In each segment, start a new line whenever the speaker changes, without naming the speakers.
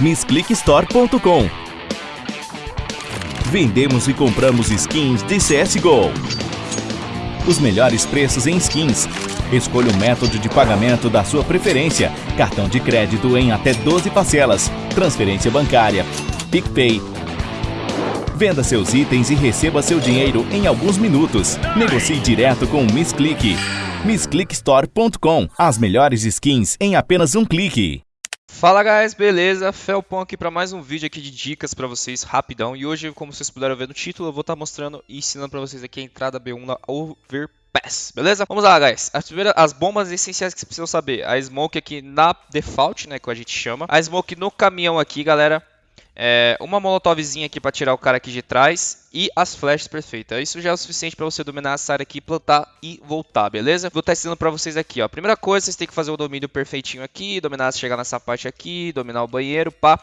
MissClickStore.com Vendemos e compramos skins de CSGO. Os melhores preços em skins. Escolha o método de pagamento da sua preferência. Cartão de crédito em até 12 parcelas. Transferência bancária. PicPay. Venda seus itens e receba seu dinheiro em alguns minutos. Negocie direto com o MissClick. MissClickStore.com As melhores skins em apenas um clique.
Fala guys, beleza? Felpon aqui para mais um vídeo aqui de dicas para vocês, rapidão. E hoje, como vocês puderam ver no título, eu vou estar tá mostrando e ensinando para vocês aqui a entrada B1 na Overpass, beleza? Vamos lá, guys. As, primeiras, as bombas essenciais que vocês precisam saber. A Smoke aqui na Default, né, que a gente chama. A Smoke no caminhão aqui, galera. É, uma molotovzinha aqui para tirar o cara aqui de trás e as flashes perfeitas. Isso já é o suficiente para você dominar essa área aqui, plantar e voltar, beleza? Vou estar ensinando para vocês aqui, ó. Primeira coisa, vocês têm que fazer o domínio perfeitinho aqui, dominar, chegar nessa parte aqui, dominar o banheiro, pá.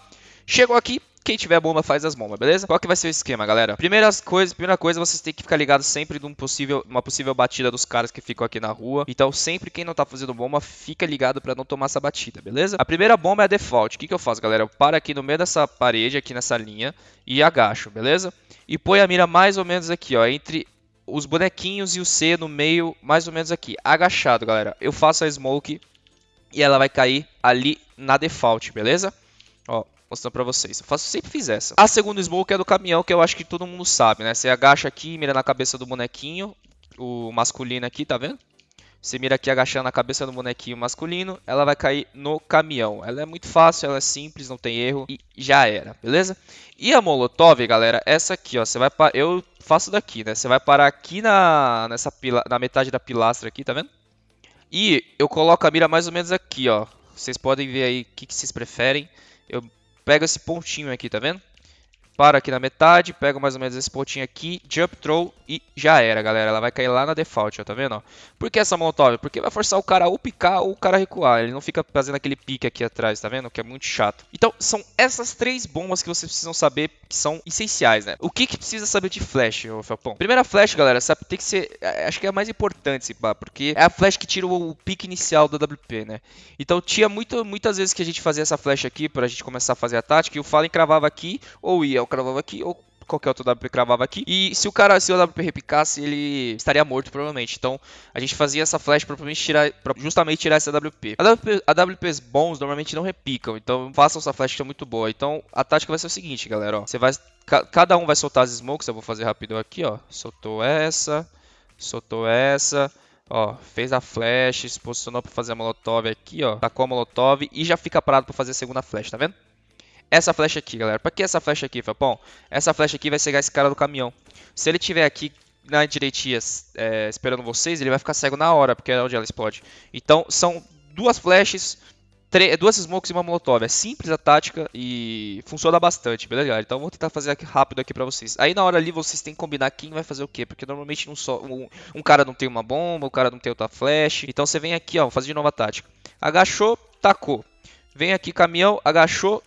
Chegou aqui, quem tiver bomba faz as bombas, beleza? Qual que vai ser o esquema, galera? Primeiras coisas, primeira coisa, vocês têm que ficar ligados sempre de um possível, uma possível batida dos caras que ficam aqui na rua. Então, sempre quem não tá fazendo bomba, fica ligado pra não tomar essa batida, beleza? A primeira bomba é a default. O que, que eu faço, galera? Eu paro aqui no meio dessa parede, aqui nessa linha, e agacho, beleza? E põe a mira mais ou menos aqui, ó, entre os bonequinhos e o C no meio, mais ou menos aqui. Agachado, galera. Eu faço a smoke e ela vai cair ali na default, beleza? Ó, mostrando pra vocês. Eu faço, sempre fiz essa. A segunda smoke é do caminhão, que eu acho que todo mundo sabe, né? Você agacha aqui, mira na cabeça do bonequinho, o masculino aqui, tá vendo? Você mira aqui agachando na cabeça do bonequinho masculino, ela vai cair no caminhão. Ela é muito fácil, ela é simples, não tem erro e já era, beleza? E a molotov, galera, essa aqui, ó, você vai eu faço daqui, né? Você vai parar aqui na nessa pila... na metade da pilastra aqui, tá vendo? E eu coloco a mira mais ou menos aqui, ó. Vocês podem ver aí o que, que vocês preferem. Eu pega esse pontinho aqui, tá vendo? Para aqui na metade, pega mais ou menos esse pontinho aqui, jump throw e já era, galera. Ela vai cair lá na default, ó, tá vendo? Ó? Por que essa molotov? Porque vai forçar o cara a ou picar ou o cara a recuar. Ele não fica fazendo aquele pique aqui atrás, tá vendo? Que é muito chato. Então, são essas três bombas que vocês precisam saber que são essenciais, né? O que que precisa saber de flash, ô Felpão? Primeira flash, galera, sabe, tem que ser... É, acho que é a mais importante, pá, porque é a flash que tira o, pique inicial do WP, né? Então, tinha muito, muitas vezes que a gente fazia essa flash aqui pra gente começar a fazer a tática e o Fallen cravava aqui, ou ia, eu cravava aqui, ou qualquer outro WP cravava aqui. E se o cara, se o WP repicasse, ele estaria morto provavelmente. Então a gente fazia essa flash para tirar, pra justamente tirar essa WP. A, WP. a WPs bons normalmente não repicam, então façam essa flash que é muito boa. Então a tática vai ser o seguinte, galera, ó. Você vai, cada um vai soltar as smokes, eu vou fazer rápido aqui, ó. Soltou essa, soltou essa. Ó, fez a flash, se posicionou para fazer a molotov aqui, ó. Tacou a molotov e já fica parado para fazer a segunda flash, tá vendo? Essa flecha aqui, galera. Pra que essa flecha aqui, Felpão? Essa flecha aqui vai cegar esse cara do caminhão. Se ele tiver aqui na direitinha é, esperando vocês, ele vai ficar cego na hora, porque é onde ela explode. Então, são duas flechas, duas smokes e uma molotov. É simples a tática e funciona bastante, beleza, galera? Então, vou tentar fazer aqui rápido aqui pra vocês. Aí, na hora ali, vocês têm que combinar quem vai fazer o quê, porque normalmente um, só, um, um cara não tem uma bomba, o um cara não tem outra flash. Então, você vem aqui, ó, fazer de novo a tática. Agachou, tacou. Vem aqui, caminhão, agachou,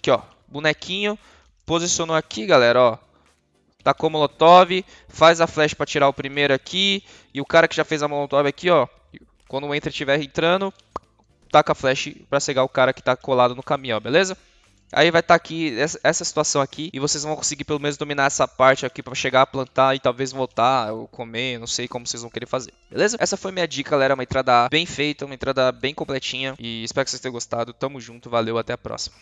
Aqui, ó. Bonequinho. Posicionou aqui, galera, ó. Tacou molotov. Faz a flash para tirar o primeiro aqui. E o cara que já fez a molotov aqui, ó. Quando o enter estiver entrando, taca a flash para cegar o cara que tá colado no caminhão, beleza? Aí vai estar tá aqui, essa, essa, situação aqui, e vocês vão conseguir pelo menos dominar essa parte aqui para chegar a plantar e talvez voltar ou comer, não sei como vocês vão querer fazer, beleza? Essa foi minha dica, galera, uma entrada bem feita, uma entrada bem completinha, e espero que vocês tenham gostado, tamo junto, valeu, até a próxima.